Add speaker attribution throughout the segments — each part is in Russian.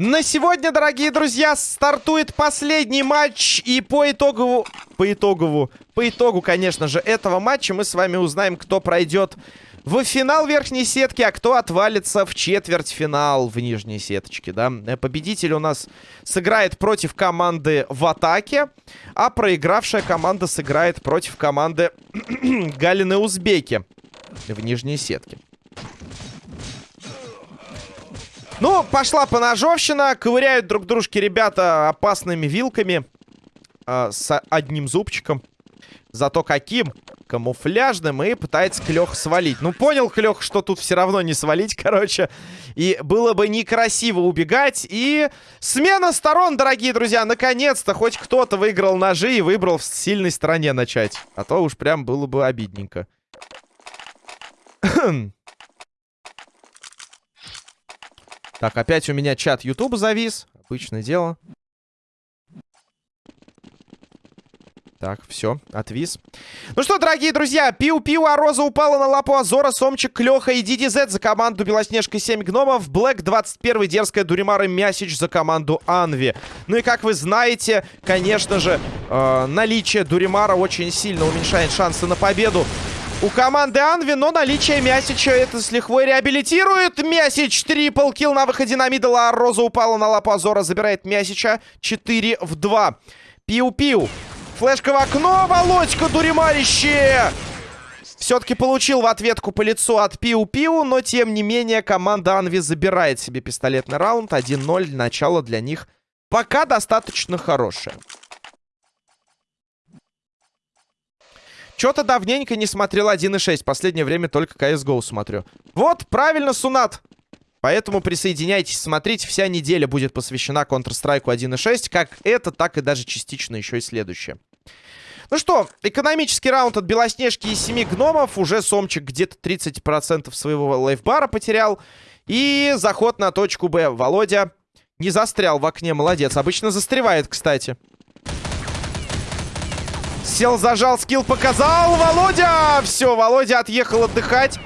Speaker 1: На сегодня, дорогие друзья, стартует последний матч. И по итогову... По итогову... По итогу, конечно же, этого матча мы с вами узнаем, кто пройдет в финал верхней сетки, а кто отвалится в четвертьфинал в нижней сеточке, да. Победитель у нас сыграет против команды в атаке, а проигравшая команда сыграет против команды Галины Узбеки в нижней сетке. Ну, пошла поножовщина. Ковыряют друг дружки ребята опасными вилками. Э, с одним зубчиком. Зато каким? Камуфляжным. И пытается Клёх свалить. Ну, понял Клёх, что тут все равно не свалить, короче. И было бы некрасиво убегать. И смена сторон, дорогие друзья. Наконец-то хоть кто-то выиграл ножи и выбрал в сильной стороне начать. А то уж прям было бы обидненько. Так, опять у меня чат YouTube завис. Обычное дело. Так, все, отвис. Ну что, дорогие друзья, пиу-пиу, а Роза упала на лапу Азора, Сомчик, Клёха и DDZ за команду Белоснежка 7 гномов, Блэк 21, Дерзкая Дуримара Мясич за команду Анви. Ну и как вы знаете, конечно же, э, наличие Дуримара очень сильно уменьшает шансы на победу у команды Анви, но наличие Мясича это с лихвой реабилитирует. Мясич трипл килл на выходе на мидл, а Роза упала на лапу Азора, забирает Мясича 4 в 2. Пиу-пиу. Флешка в окно, Володька, дуримарище! Все-таки получил в ответку по лицу от Пиу-Пиу, но тем не менее команда Анви забирает себе пистолетный раунд. 1-0, начало для них пока достаточно хорошее. Что-то давненько не смотрел 1.6. Последнее время только CSGO смотрю. Вот, правильно, Сунат. Поэтому присоединяйтесь, смотрите. Вся неделя будет посвящена Counter-Strike 1.6. Как это, так и даже частично еще и следующее. Ну что, экономический раунд от Белоснежки и семи гномов. Уже Сомчик где-то 30% своего лайфбара потерял. И заход на точку Б. Володя не застрял в окне, молодец. Обычно застревает, кстати. Сел, зажал, скилл показал. Володя! Все, Володя отъехал отдыхать.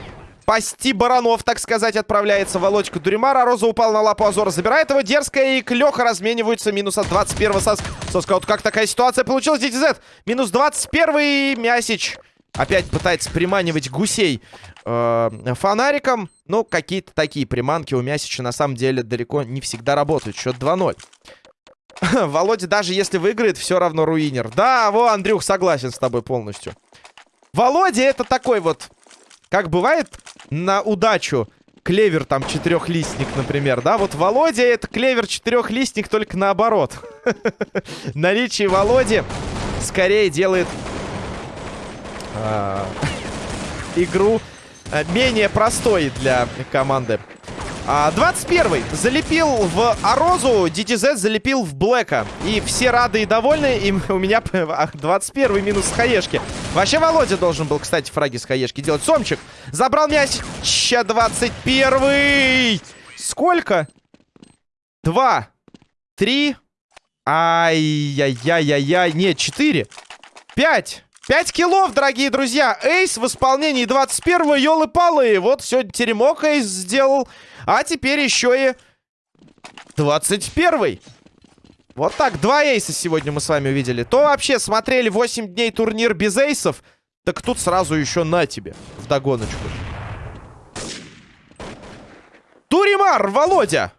Speaker 1: Пасти баранов, так сказать, отправляется Володька Дуримара. Роза упал на лапу Азора, забирает его. Дерзкая и Клёха размениваются. Минус от 21-го сос... Соска. Вот как такая ситуация получилась, DTZ. Минус 21-й Мясич. Опять пытается приманивать гусей э, фонариком. Ну, какие-то такие приманки у Мясича на самом деле далеко не всегда работают. Счет 2-0. Володя даже если выиграет, все равно руинер. Да, во, Андрюх, согласен с тобой полностью. Володя это такой вот... Как бывает на удачу клевер там четырехлистник, например, да? Вот Володя это клевер четырехлистник, только наоборот. Наличие Володи скорее делает а, игру а, менее простой для команды. А, 21 залепил в Арозу, DTZ залепил в Блэка. И все рады и довольны. И у меня 21 минус с хаешки. Вообще Володя должен был, кстати, фраги с хаешки делать. Сомчик забрал мяч. 21 Сколько? Два. Три. Ай-яй-яй-яй-яй. Нет, четыре. Пять. 5 киллов, дорогие друзья. Эйс в исполнении 21-го. Ёлы-палы. Вот сегодня теремок Эйс сделал. А теперь еще и 21-й. Вот так, два эйса сегодня мы с вами увидели. То вообще смотрели 8 дней турнир без эйсов, так тут сразу еще на тебе, в догоночку. Туримар, Володя!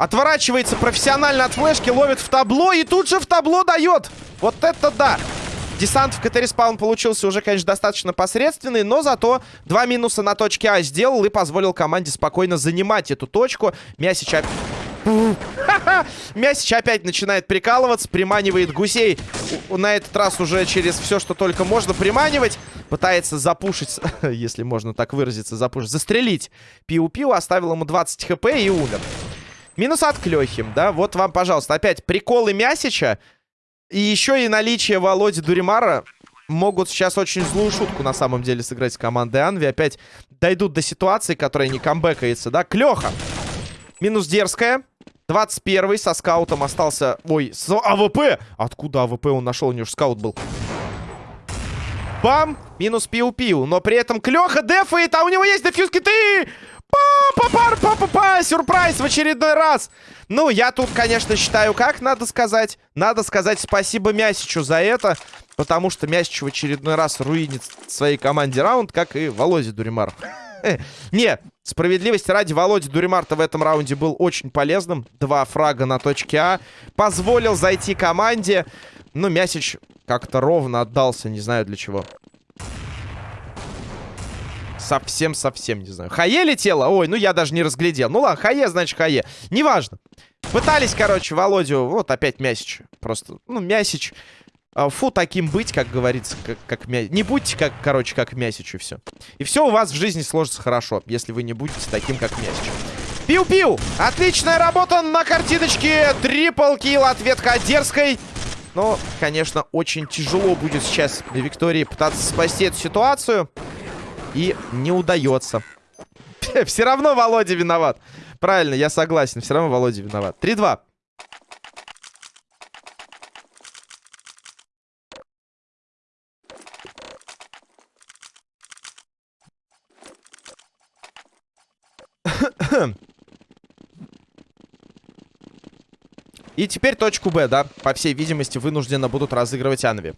Speaker 1: Отворачивается профессионально от флешки, ловит в табло и тут же в табло дает. Вот это да! Десант в КТ-респаун получился уже, конечно, достаточно посредственный, но зато два минуса на точке А сделал и позволил команде спокойно занимать эту точку. Мясич опять... Мясич опять начинает прикалываться, приманивает гусей. На этот раз уже через все, что только можно приманивать. Пытается запушить, если можно так выразиться, запушить, застрелить Пиу-Пиу. Оставил ему 20 хп и умер. Минус от Клёхи, да? Вот вам, пожалуйста, опять приколы Мясича. И еще и наличие Володи Дуримара могут сейчас очень злую шутку на самом деле сыграть с командой Анви. Опять дойдут до ситуации, которая не камбэкается, да? Клёха. Минус дерзкая. 21 со скаутом остался... Ой, с АВП! Откуда АВП он нашел? У него же скаут был. Бам! Минус пиу-пиу. Но при этом Клёха дефает, а у него есть defuse киты! Па-па-па-па-па-па! Сюрприз в очередной раз! Ну, я тут, конечно, считаю, как надо сказать. Надо сказать спасибо Мясичу за это. Потому что Мясич в очередной раз руинит своей команде раунд, как и Володя Дуримар. Не, справедливости ради, Володя Дуримарта в этом раунде был очень полезным. Два фрага на точке А. Позволил зайти команде. Но Мясич как-то ровно отдался, не знаю для чего. Совсем-совсем не знаю. Хае летела? Ой, ну я даже не разглядел. Ну ладно, Хае, значит Хае. Неважно. Пытались, короче, Володю... Вот опять Мясич. Просто, ну, Мясич... А, фу, таким быть, как говорится, как, как мя... Не будьте, как, короче, как Мясич и все. И все у вас в жизни сложится хорошо, если вы не будете таким, как Мясич. Пиу-пиу! Отличная работа на картиночке. Трипл килл от ветка дерзкой. Но, конечно, очень тяжело будет сейчас Виктории пытаться спасти эту ситуацию. И не удается. Все равно Володя виноват. Правильно, я согласен. Все равно Володя виноват. 3-2. И теперь точку Б, да, по всей видимости, вынужденно будут разыгрывать Анви.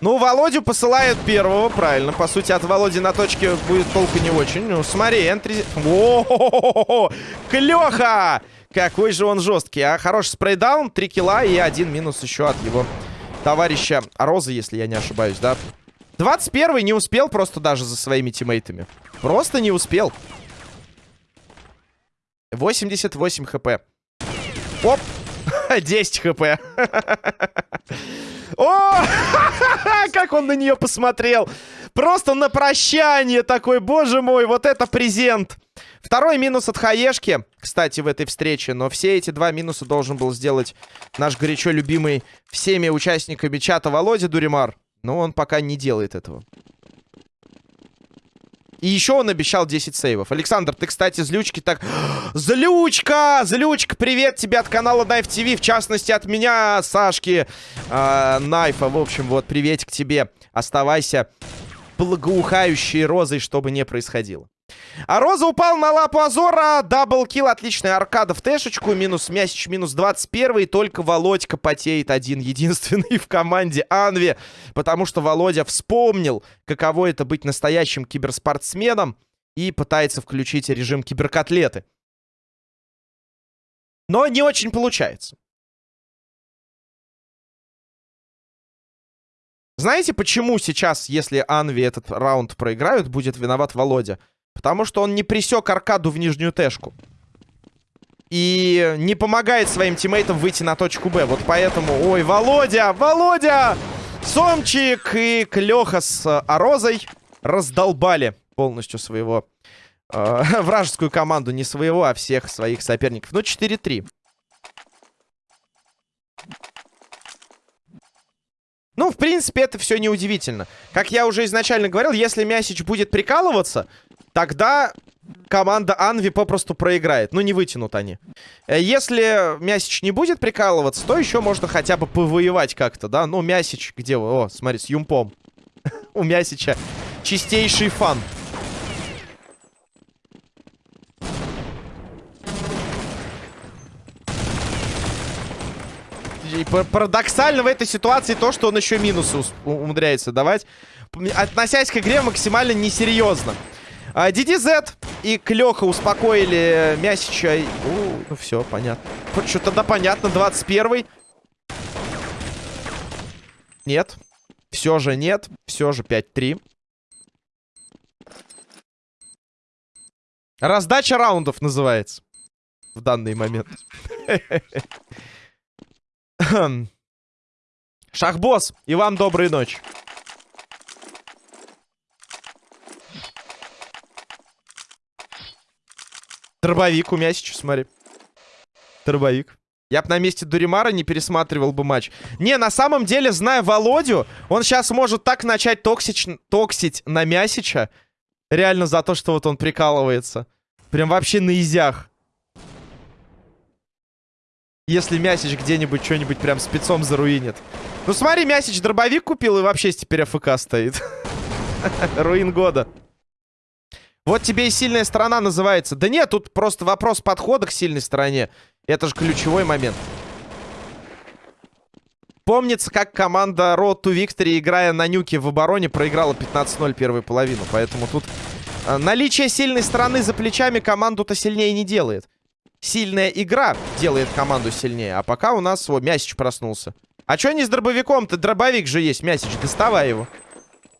Speaker 1: Ну, Володю посылают первого, правильно. По сути, от Володи на точке будет толку не очень. Ну, смотри, энтри... О, Клёха! Какой же он жесткий, а? Хороший спрейдаун, 3 килла и один минус еще от его товарища Розы, если я не ошибаюсь, да? 21 не успел просто даже за своими тиммейтами. Просто не успел. 88 хп. Оп! 10 хп. О! Как он на нее посмотрел! Просто на прощание такой, боже мой, вот это презент! Второй минус от Хаешки, кстати, в этой встрече. Но все эти два минуса должен был сделать наш горячо любимый всеми участниками чата Володя Дуримар. Но он пока не делает этого. И еще он обещал 10 сейвов. Александр, ты, кстати, злючки так... Злючка! Злючка, привет тебе от канала Knife TV. В частности, от меня, Сашки э, Найфа. В общем, вот, приветик тебе. Оставайся благоухающей розой, чтобы не происходило. А Роза упал на лапу Азора. Даблкил, отличная аркада в тэшечку. Минус Мясич, минус 21. И только Володька потеет один единственный в команде Анви. Потому что Володя вспомнил, каково это быть настоящим киберспортсменом. И пытается включить режим киберкотлеты. Но не очень получается. Знаете, почему сейчас, если Анви этот раунд проиграют, будет виноват Володя? Потому что он не присек аркаду в нижнюю тэшку. И не помогает своим тиммейтам выйти на точку Б. Вот поэтому... Ой, Володя! Володя! Сомчик и Клёха с Арозой раздолбали полностью своего... Э, вражескую команду. Не своего, а всех своих соперников. Ну, 4-3. Ну, в принципе, это все неудивительно. Как я уже изначально говорил, если Мясич будет прикалываться, тогда команда Анви попросту проиграет. Ну, не вытянут они. Э, если Мясич не будет прикалываться, то еще можно хотя бы повоевать как-то, да? Ну, Мясич, где вы? О, смотри, с Юмпом. У Мясича чистейший фан. И парадоксально в этой ситуации то, что он еще минусы умудряется давать. Относясь к игре максимально несерьезно. А, DDZ и Клёха успокоили Мясича. У, ну все, понятно. Что тогда понятно, 21-й. Нет. Все же нет. Все же 5-3. Раздача раундов называется. В данный момент. Шахбосс, и вам доброй ночи. Дробовик у меня сейчас, смотри. Дробовик. Я бы на месте Дуримара не пересматривал бы матч. Не, на самом деле, зная Володю, он сейчас может так начать токсич... токсить на Мясича. Реально за то, что вот он прикалывается. Прям вообще на изях. Если Мясич где-нибудь что-нибудь прям спецом заруинит. Ну смотри, Мясич дробовик купил и вообще теперь АФК стоит. Руин года. Вот тебе и сильная сторона называется. Да нет, тут просто вопрос подхода к сильной стороне. Это же ключевой момент. Помнится, как команда Road to Victory, играя на нюке в обороне, проиграла 15-0 первую половину. Поэтому тут э, наличие сильной стороны за плечами команду-то сильнее не делает. Сильная игра делает команду сильнее. А пока у нас... О, Мясич проснулся. А что не с дробовиком-то? Дробовик же есть, Мясич. Доставай его.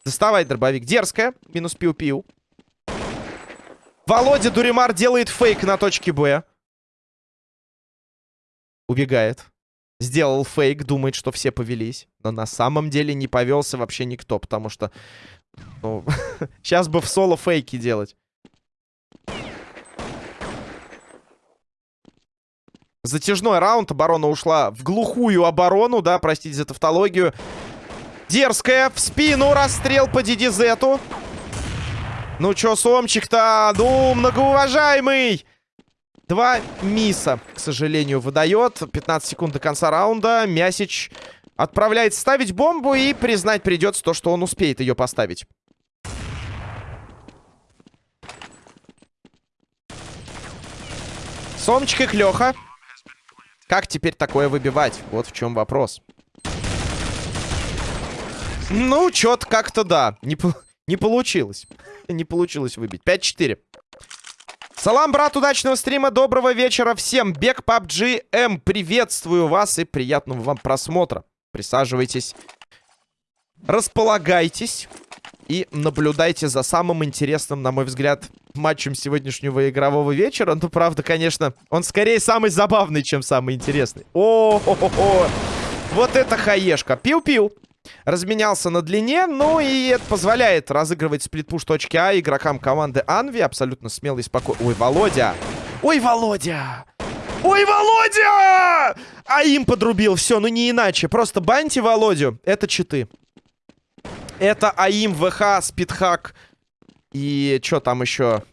Speaker 1: Доставай дробовик. Дерзкая. Минус пиу-пиу. Володя Дуримар делает фейк на точке Б. Убегает. Сделал фейк, думает, что все повелись. Но на самом деле не повелся вообще никто, потому что... Ну, сейчас бы в соло фейки делать. Затяжной раунд. Оборона ушла в глухую оборону, да, простите за тавтологию. Дерзкая. В спину расстрел по Дидизету. Ну чё, Сомчик-то? Ну, многоуважаемый! Два миса, к сожалению, выдает. 15 секунд до конца раунда. Мясич отправляется ставить бомбу и признать придется то, что он успеет ее поставить. Сомчик и Клёха. Как теперь такое выбивать? Вот в чем вопрос. Ну, чё-то как-то да. Не, не получилось. Не получилось выбить. 5-4. Салам, брат, удачного стрима, доброго вечера всем. Бег PUBG M, приветствую вас и приятного вам просмотра. Присаживайтесь, располагайтесь и наблюдайте за самым интересным, на мой взгляд, матчем сегодняшнего игрового вечера. Ну, правда, конечно, он скорее самый забавный, чем самый интересный. О, -хо -хо -хо. Вот это хаешка. Пиу-пиу. Разменялся на длине, ну и это позволяет разыгрывать сплитпуш точки А игрокам команды Анви. Абсолютно смело и спокойно. Ой, Володя! Ой, Володя! Ой, Володя! А им подрубил. Все, ну не иначе. Просто баньте Володю. Это читы. Это АИМ, ВХ, Спидхак и что там еще?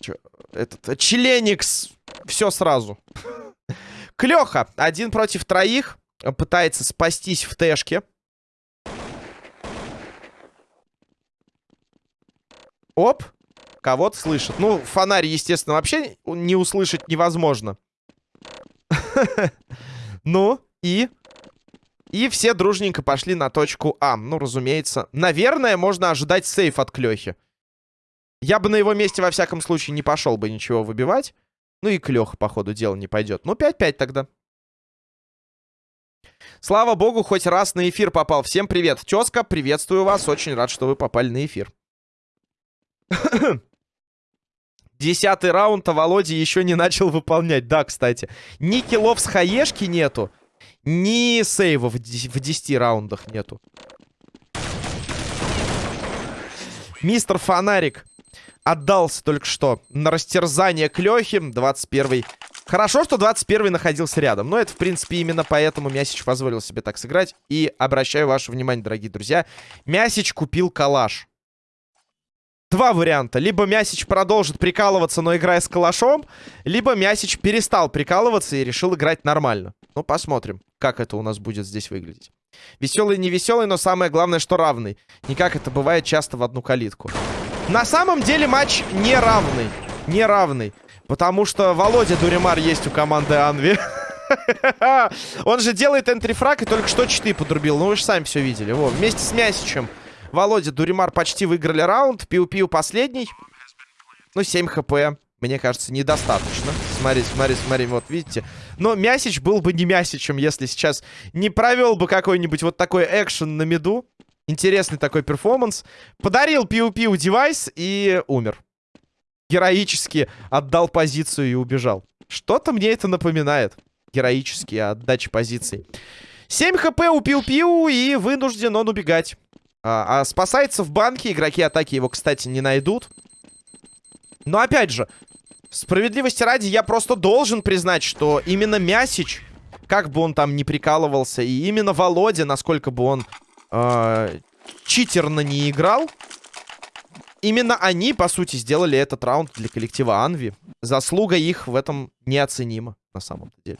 Speaker 1: Чё? Этот, Челеникс. Все сразу. Клеха. Один против троих. Пытается спастись в тэшке. Оп. Кого-то слышит. Ну, фонарь, естественно, вообще не услышать невозможно. Ну, и... И все дружненько пошли на точку А. Ну, разумеется. Наверное, можно ожидать сейф от Клёхи. Я бы на его месте, во всяком случае, не пошел бы ничего выбивать. Ну и Клёха, по ходу дела, не пойдет. Ну, 5-5 тогда. Слава богу, хоть раз на эфир попал. Всем привет. Тезка, приветствую вас. Очень рад, что вы попали на эфир. Десятый раунд, а Володя еще не начал выполнять. Да, кстати. Ни киллов с хаешки нету. Ни сейвов в 10 раундах нету. Мистер Фонарик отдался только что на растерзание Клёхи. 21-й. Хорошо, что 21-й находился рядом. Но это, в принципе, именно поэтому Мясич позволил себе так сыграть. И обращаю ваше внимание, дорогие друзья. Мясич купил калаш. Два варианта. Либо Мясич продолжит прикалываться, но играя с калашом, либо Мясич перестал прикалываться и решил играть нормально. Ну, посмотрим, как это у нас будет здесь выглядеть. Веселый, не веселый, но самое главное, что равный. Не как это бывает часто в одну калитку. На самом деле матч не равный. Не равный. Потому что Володя Дуримар есть у команды Анви. Он же делает энтрифраг и только что читы подрубил. Ну, вы же сами все видели. Во, вместе с Мясичем. Володя, Дуримар почти выиграли раунд. Пиу-пиу последний. Ну, 7 хп. Мне кажется, недостаточно. Смотри, смотри, смотри, вот видите. Но Мясич был бы не Мясичем, если сейчас не провел бы какой-нибудь вот такой экшен на миду. Интересный такой перформанс. Подарил Пиу-пиу девайс и умер. Героически отдал позицию и убежал. Что-то мне это напоминает. Героически отдача позиций. 7 хп у Пиу-пиу и вынужден он убегать. А, а спасается в банке. Игроки атаки его, кстати, не найдут. Но опять же, справедливости ради, я просто должен признать, что именно Мясич, как бы он там ни прикалывался, и именно Володя, насколько бы он э, читерно не играл, именно они, по сути, сделали этот раунд для коллектива Анви. Заслуга их в этом неоценима, на самом деле.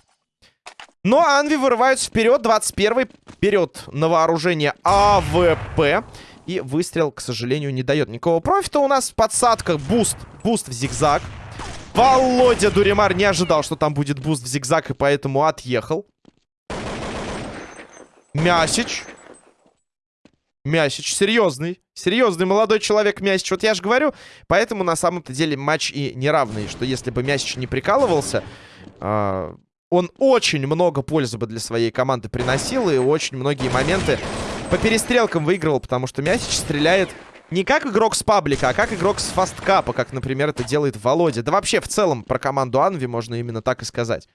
Speaker 1: Но Анви вырываются вперед. 21-й. Вперед на вооружение АВП. И выстрел, к сожалению, не дает никакого профита. У нас в подсадках буст. Буст в зигзаг. Володя Дуримар не ожидал, что там будет буст в зигзаг, и поэтому отъехал. Мясич. Мясич серьезный. Серьезный молодой человек Мясич. Вот я же говорю, поэтому на самом-то деле матч и неравный. Что если бы Мясич не прикалывался, э, он очень много пользы бы для своей команды приносил. И очень многие моменты по перестрелкам выигрывал. Потому что Мясич стреляет не как игрок с паблика, а как игрок с фасткапа. Как, например, это делает Володя. Да вообще, в целом, про команду Анви можно именно так и сказать.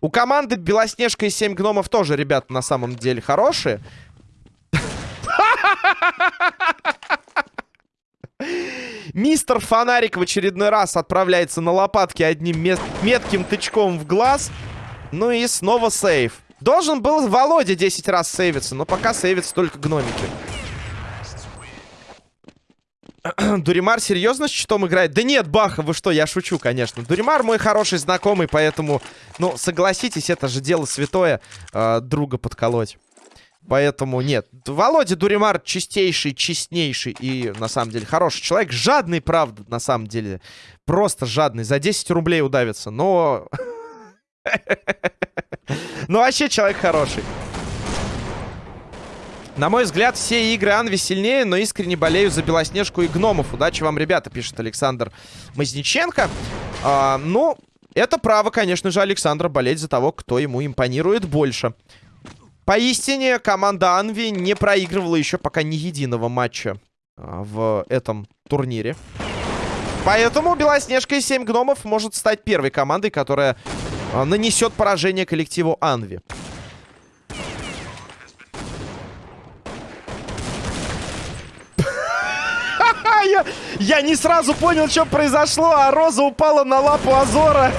Speaker 1: У команды Белоснежка и 7 гномов тоже, ребята, на самом деле хорошие. Мистер Фонарик в очередной раз отправляется на лопатки одним метким тычком в глаз. Ну и снова сейв. Должен был Володя 10 раз сейвиться, но пока сейвится только гномики. Дуримар серьезно с щитом играет? Да нет, Баха, вы что, я шучу, конечно. Дуримар мой хороший знакомый, поэтому, ну, согласитесь, это же дело святое э, друга подколоть. Поэтому нет. Володя Дуримар чистейший, честнейший и, на самом деле, хороший человек. Жадный, правда, на самом деле. Просто жадный. За 10 рублей удавится. Но... Ну, вообще человек хороший. На мой взгляд, все игры Анви сильнее, но искренне болею за Белоснежку и гномов. Удачи вам, ребята, пишет Александр Мазниченко. А, ну, это право, конечно же, Александра болеть за того, кто ему импонирует больше. Поистине, команда Анви не проигрывала еще пока ни единого матча а, в этом турнире. Поэтому Белоснежка и 7 гномов может стать первой командой, которая нанесет поражение коллективу Анви. Я, я не сразу понял, что произошло, а Роза упала на лапу Азора.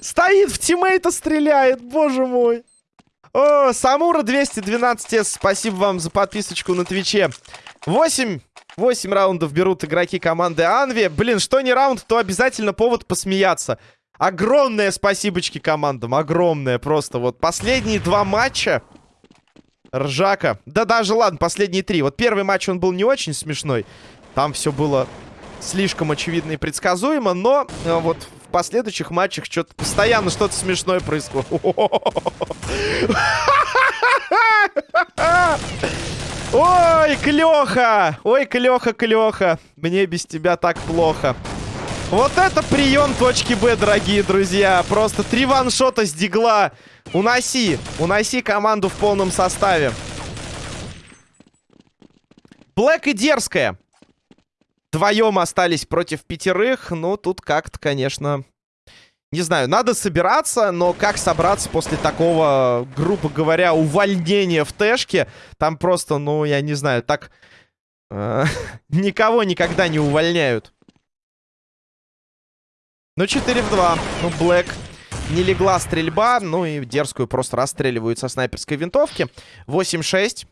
Speaker 1: Стоит в тиммейта, стреляет, боже мой. О, Самура 212S, спасибо вам за подписочку на Твиче. 8, 8 раундов берут игроки команды Анви. Блин, что не раунд, то обязательно повод посмеяться. Огромное спасибочки командам, огромное просто. Вот последние два матча... Ржака. Да даже ладно, последние три. Вот первый матч он был не очень смешной. Там все было слишком очевидно и предсказуемо, но э, вот в последующих матчах что-то постоянно что-то смешное происходит. Ой, Клёха! Ой, Клёха, Клёха! Мне без тебя так плохо. Вот это прием точки Б, дорогие друзья. Просто три ваншота с дигла. Уноси. Уноси команду в полном составе. Блэк и Дерзкая. Вдвоем остались против пятерых. Ну, тут как-то, конечно... Не знаю, надо собираться, но как собраться после такого, грубо говоря, увольнения в Тэшке? Там просто, ну, я не знаю, так... Э, никого никогда не увольняют. Ну, 4 в 2. Ну, Блэк не легла стрельба. Ну, и дерзкую просто расстреливают со снайперской винтовки. 8-6.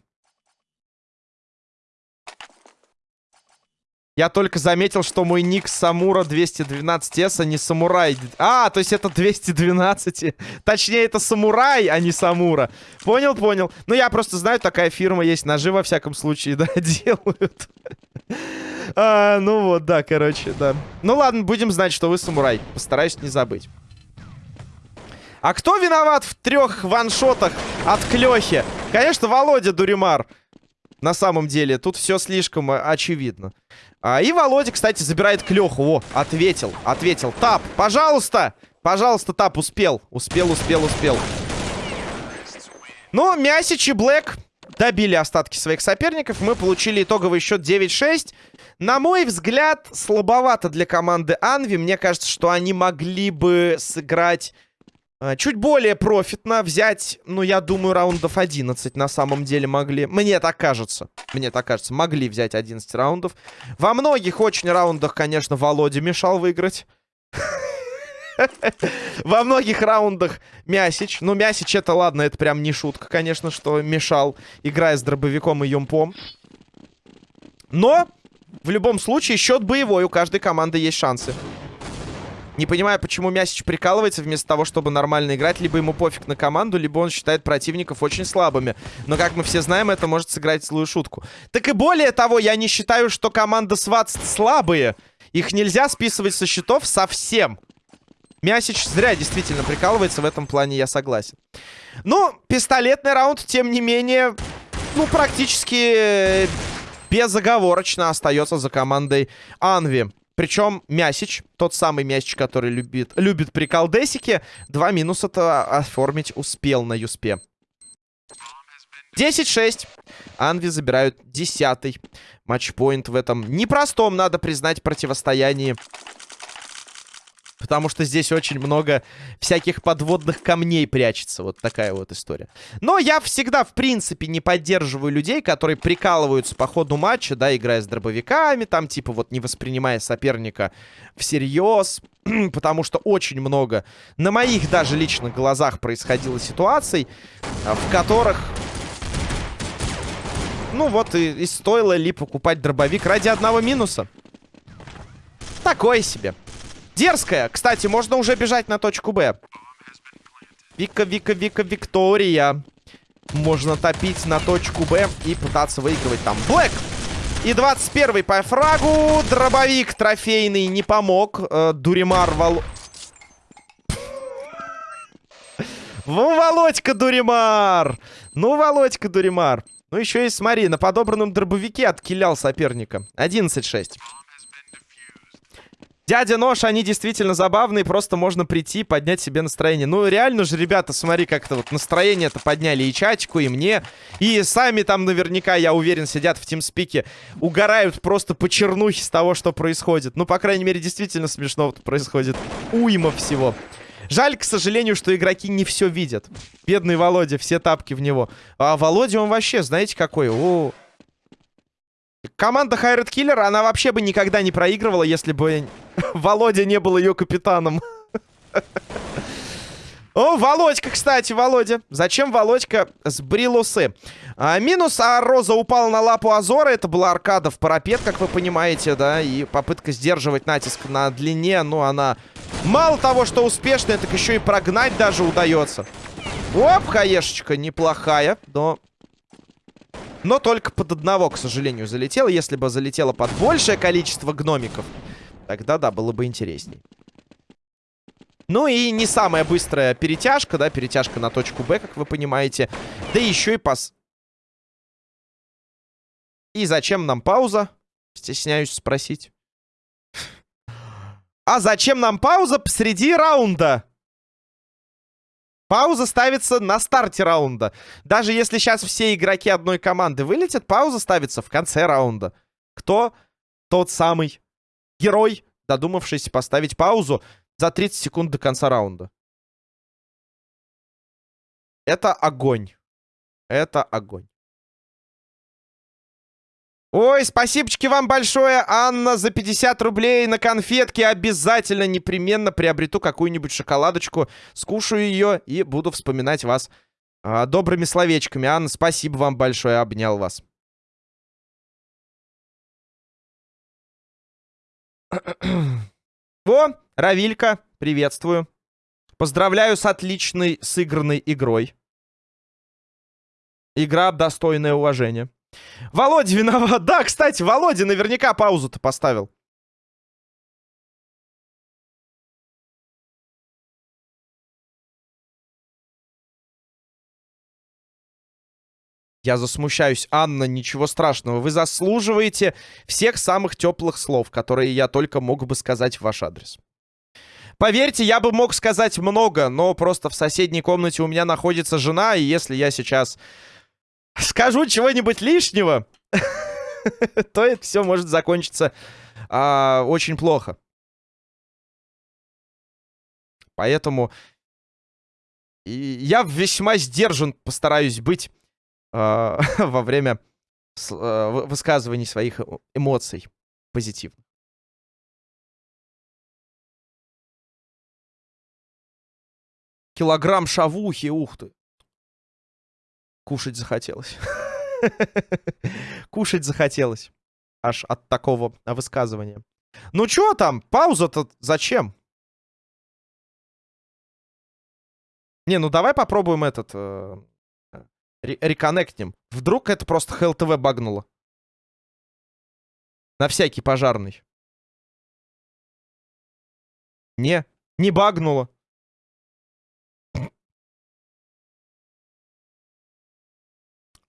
Speaker 1: Я только заметил, что мой ник Самура 212S, а не Самурай. А, то есть это 212. Точнее, это Самурай, а не Самура. Понял, понял. Ну, я просто знаю, такая фирма есть. Ножи, во всяком случае, да, делают. а, ну вот, да, короче, да. Ну ладно, будем знать, что вы Самурай. Постараюсь не забыть. А кто виноват в трех ваншотах от Клёхи? Конечно, Володя Дуримар. На самом деле, тут все слишком э, очевидно. А, и Володя, кстати, забирает Клёху. О, ответил, ответил. Тап, пожалуйста! Пожалуйста, Тап, успел. Успел, успел, успел. Ну, Мясич и Блэк добили остатки своих соперников. Мы получили итоговый счет 9-6. На мой взгляд, слабовато для команды Анви. Мне кажется, что они могли бы сыграть а, чуть более профитно взять, ну, я думаю, раундов 11 на самом деле могли. Мне так кажется. Мне так кажется. Могли взять 11 раундов. Во многих очень раундах, конечно, Володя мешал выиграть. Во многих раундах Мясич. Ну, Мясич это ладно, это прям не шутка, конечно, что мешал, играя с дробовиком и юмпом. Но, в любом случае, счет боевой. У каждой команды есть шансы. Не понимаю, почему Мясич прикалывается вместо того, чтобы нормально играть. Либо ему пофиг на команду, либо он считает противников очень слабыми. Но, как мы все знаем, это может сыграть злую шутку. Так и более того, я не считаю, что команда Сватс слабые. Их нельзя списывать со счетов совсем. Мясич зря действительно прикалывается, в этом плане я согласен. Ну, пистолетный раунд, тем не менее, ну, практически безоговорочно остается за командой Анви. Причем Мясич, тот самый Мясич, который любит, любит приколдесики, два минуса-то оформить успел на Юспе. 10-6. Анви забирают десятый матчпоинт в этом непростом, надо признать, противостоянии Потому что здесь очень много всяких подводных камней прячется. Вот такая вот история. Но я всегда, в принципе, не поддерживаю людей, которые прикалываются по ходу матча, да, играя с дробовиками, там, типа, вот не воспринимая соперника всерьез. Потому что очень много на моих даже личных глазах происходило ситуаций, а, в которых... Ну вот и, и стоило ли покупать дробовик ради одного минуса. Такое себе. Дерзкая. Кстати, можно уже бежать на точку Б. Вика, Вика, Вика, Виктория. Можно топить на точку Б и пытаться выигрывать там. Блэк! И 21-й по фрагу. Дробовик трофейный не помог. Э, Дуримар Вол... Володька Дуримар! Ну, Володька Дуримар. Ну, еще и смотри, на подобранном дробовике откилял соперника. 11-6. Дядя Нож, они действительно забавные, просто можно прийти, поднять себе настроение. Ну, реально же, ребята, смотри, как-то вот настроение-то подняли и чатику, и мне. И сами там наверняка, я уверен, сидят в тимспике, угорают просто по чернухе с того, что происходит. Ну, по крайней мере, действительно смешно происходит. Уйма всего. Жаль, к сожалению, что игроки не все видят. Бедный Володя, все тапки в него. А Володя, он вообще, знаете, какой? О, Команда Хайред Киллер, она вообще бы никогда не проигрывала, если бы Володя не был ее капитаном. О, Володька, кстати, Володя. Зачем Володька сбрил усы? А, минус, а Роза упал на лапу Азора. Это была аркада в парапет, как вы понимаете, да. И попытка сдерживать натиск на длине, ну, она мало того, что успешная, так еще и прогнать даже удается. Оп, хаешечка неплохая, но но только под одного, к сожалению, залетело. Если бы залетело под большее количество гномиков, тогда, да, было бы интересней. Ну и не самая быстрая перетяжка, да, перетяжка на точку Б, как вы понимаете. Да еще и пас... И зачем нам пауза? Стесняюсь спросить. А зачем нам пауза посреди раунда? Пауза ставится на старте раунда. Даже если сейчас все игроки одной команды вылетят, пауза ставится в конце раунда. Кто тот самый герой, додумавшийся поставить паузу за 30 секунд до конца раунда? Это огонь. Это огонь. Ой, спасибочки вам большое, Анна, за 50 рублей на конфетки. Обязательно, непременно приобрету какую-нибудь шоколадочку, скушаю ее и буду вспоминать вас а, добрыми словечками. Анна, спасибо вам большое, обнял вас. О, Равилька, приветствую. Поздравляю с отличной сыгранной игрой. Игра достойная уважения. Володя виноват. Да, кстати, Володя наверняка паузу-то поставил. Я засмущаюсь. Анна, ничего страшного. Вы заслуживаете всех самых теплых слов, которые я только мог бы сказать в ваш адрес. Поверьте, я бы мог сказать много, но просто в соседней комнате у меня находится жена, и если я сейчас скажу чего-нибудь лишнего, то это все может закончиться а, очень плохо. Поэтому я весьма сдержан постараюсь быть а, во время а, высказываний своих эмоций позитивно. Килограмм шавухи, ух ты. Кушать захотелось. Кушать захотелось. Аж от такого высказывания. Ну чё там? Пауза-то зачем? Не, ну давай попробуем этот... Э, реконнектнем. Вдруг это просто ХЛТВ багнуло. На всякий пожарный. Не, не багнуло.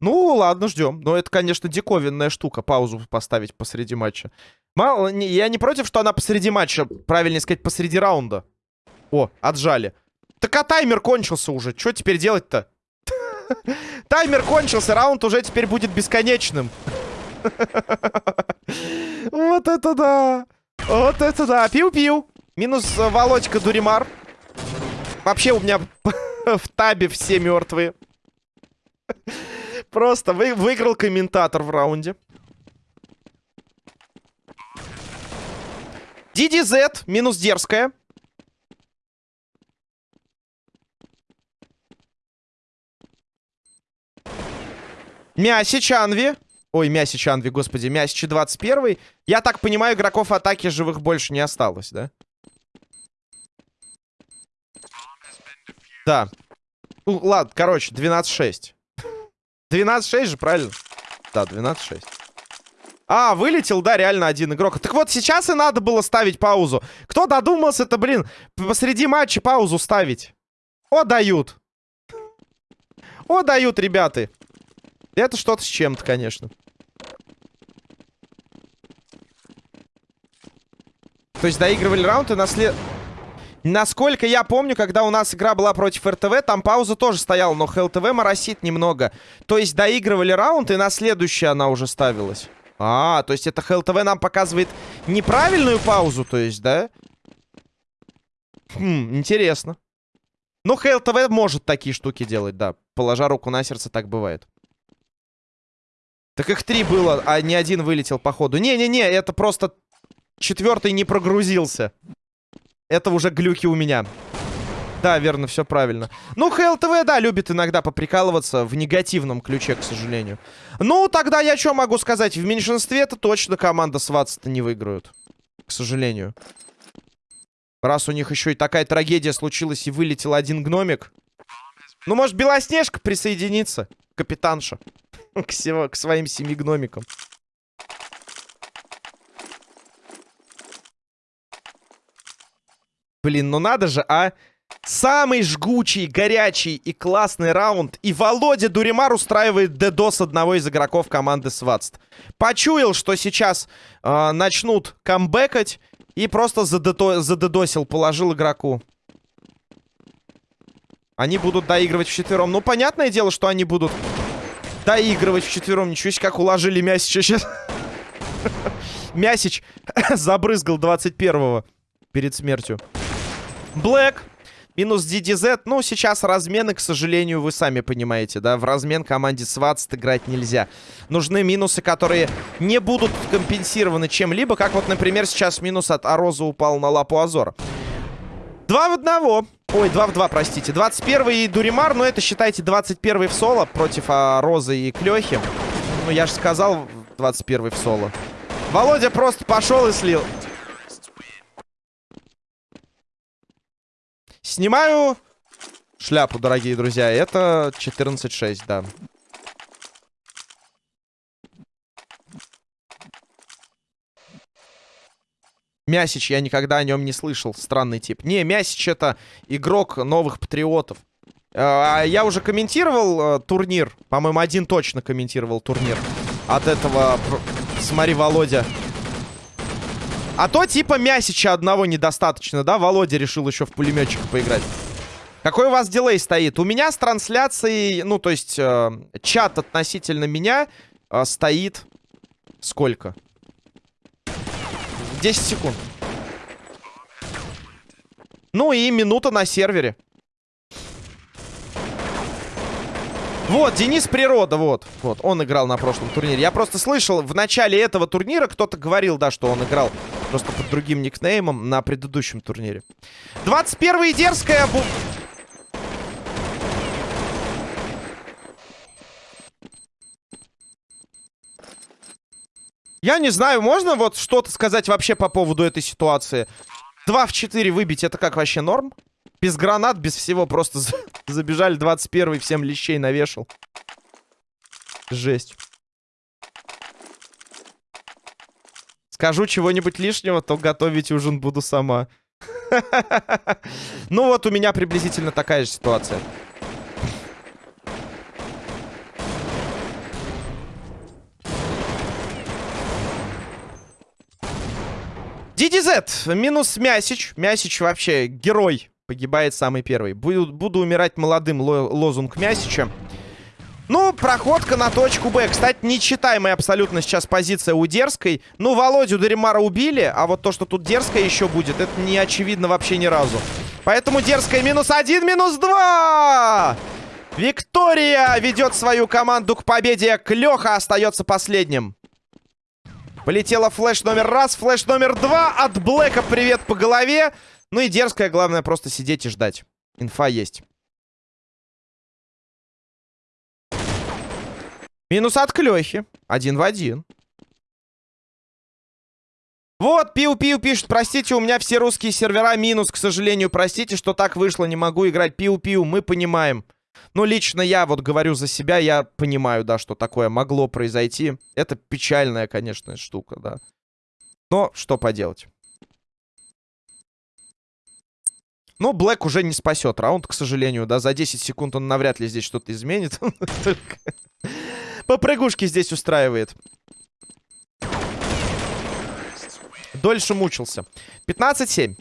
Speaker 1: Ну, ладно, ждем. Но это, конечно, диковинная штука, паузу поставить посреди матча. Мало, не, я не против, что она посреди матча, правильнее сказать, посреди раунда. О, отжали. Так а таймер кончился уже. Что теперь делать-то? Таймер кончился, раунд уже теперь будет бесконечным. Вот это да! Вот это да! Пиу-пиу! Минус э, Володька Дуримар. Вообще у меня в табе все мертвые. Просто вы, выиграл комментатор в раунде. DDZ минус дерзкая. Мясич Анви. Ой, Мясич Анви, господи. Мясич 21. Я так понимаю, игроков атаки живых больше не осталось, да? Да. Ну, ладно, короче, 12-6. 12-6 же, правильно? Да, 12-6. А, вылетел, да, реально один игрок. Так вот, сейчас и надо было ставить паузу. Кто додумался-то, блин, посреди матча паузу ставить? О, дают. О, дают, ребята. Это что-то с чем-то, конечно. То есть доигрывали раунд и наслед... Насколько я помню, когда у нас игра была против РТВ, там пауза тоже стояла, но ХЛТВ моросит немного. То есть доигрывали раунд, и на следующий она уже ставилась. А, то есть это ХЛТВ нам показывает неправильную паузу, то есть, да? Хм, интересно. Ну, ХЛТВ может такие штуки делать, да. Положа руку на сердце, так бывает. Так их три было, а ни один вылетел по ходу. Не-не-не, это просто четвертый не прогрузился. Это уже глюки у меня. Да, верно, все правильно. Ну, ХЛТВ, да, любит иногда поприкалываться в негативном ключе, к сожалению. Ну, тогда я что могу сказать? В меньшинстве это точно команда Сватс-то не выиграют. К сожалению. Раз у них еще и такая трагедия случилась и вылетел один гномик. Ну, может, Белоснежка присоединится? Капитанша. к, своим семи гномикам. Блин, ну надо же, а? Самый жгучий, горячий и классный раунд. И Володя Дуримар устраивает дедос одного из игроков команды Сватст. Почуял, что сейчас э, начнут камбэкать. И просто задедо задедосил, положил игроку. Они будут доигрывать вчетвером. Ну, понятное дело, что они будут доигрывать вчетвером. Ничего себе, как уложили Мясича сейчас. Мясич забрызгал 21-го перед смертью. Блэк. Минус DDZ. Ну, сейчас размены, к сожалению, вы сами понимаете, да? В размен команде Сватст играть нельзя. Нужны минусы, которые не будут компенсированы чем-либо. Как вот, например, сейчас минус от Ароза упал на лапу Азора. Два в одного. Ой, 2 в 2, простите. 21 Дуримар, но это, считайте, 21 в соло против а, и Клёхи. Ну, я же сказал, 21 в соло. Володя просто пошел и слил. Снимаю шляпу, дорогие друзья. Это 14-6, да. Мясич, я никогда о нем не слышал. Странный тип. Не, Мясич это игрок новых патриотов. А, я уже комментировал э, турнир. По-моему, один точно комментировал турнир. От этого... Смотри, Володя. А то типа Мясича одного недостаточно, да? Володя решил еще в пулеметчика поиграть. Какой у вас дилей стоит? У меня с трансляцией, ну, то есть, э, чат относительно меня э, стоит... Сколько? 10 секунд. Ну и минута на сервере. Вот, Денис Природа, вот. Вот, он играл на прошлом турнире. Я просто слышал, в начале этого турнира кто-то говорил, да, что он играл просто под другим никнеймом на предыдущем турнире. 21 дерзкая... Я не знаю, можно вот что-то сказать вообще по поводу этой ситуации? 2 в 4 выбить, это как вообще норм? Без гранат, без всего, просто Забежали 21 всем лещей навешал. Жесть. Скажу чего-нибудь лишнего, то готовить ужин буду сама. Ну вот у меня приблизительно такая же ситуация. DDZ, минус Мясич. Мясич вообще герой. Погибает самый первый. Буду, буду умирать молодым, лозунг Мясича. Ну, проходка на точку Б. Кстати, нечитаемая абсолютно сейчас позиция у Дерзкой. Ну, Володю Даримара убили, а вот то, что тут Дерзкая еще будет, это не очевидно вообще ни разу. Поэтому Дерзкая минус один, минус два! Виктория ведет свою команду к победе. Клёха остается последним. Полетела флеш номер раз, флеш номер два. От Блэка привет по голове. Ну и дерзкая, главное, просто сидеть и ждать. Инфа есть. Минус от Клёхи. Один в один. Вот, Пиу-Пиу пишет, простите, у меня все русские сервера минус, к сожалению, простите, что так вышло, не могу играть. Пиу-Пиу, мы понимаем. Ну, лично я вот говорю за себя, я понимаю, да, что такое могло произойти. Это печальная, конечно, штука, да. Но что поделать. Ну, Блэк уже не спасет раунд, к сожалению, да. За 10 секунд он навряд ли здесь что-то изменит. Попрыгушки здесь устраивает. Дольше мучился. 15-7.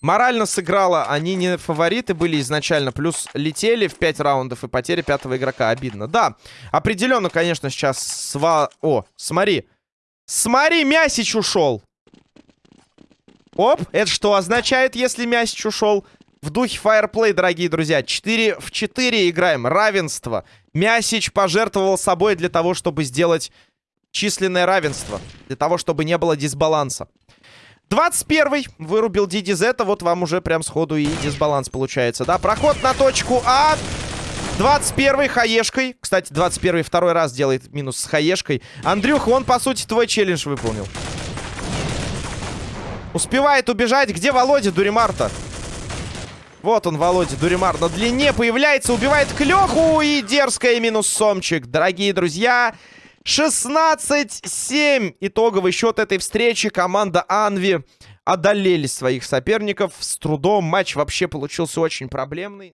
Speaker 1: Морально сыграла. Они не фавориты были изначально. Плюс летели в 5 раундов и потеря пятого игрока. Обидно. Да, определенно, конечно, сейчас сва... О, смотри. Смотри, Мясич ушел. Оп, это что означает, если Мясич ушел? В духе фаерплей, дорогие друзья. 4 в 4 играем. Равенство. Мясич пожертвовал собой для того, чтобы сделать численное равенство. Для того, чтобы не было дисбаланса. 21-й вырубил DDZ, вот вам уже прям сходу и дисбаланс получается, да? Проход на точку А. 21-й хаешкой. Кстати, 21-й второй раз делает минус с хаешкой. Андрюх, он, по сути, твой челлендж выполнил. Успевает убежать. Где Володя Дуримарта? Вот он, Володя Дуримар. На длине появляется, убивает Клёху и дерзкая минус Сомчик. Дорогие друзья, 16-7 итоговый счет этой встречи. Команда Анви одолели своих соперников с трудом. Матч вообще получился очень проблемный.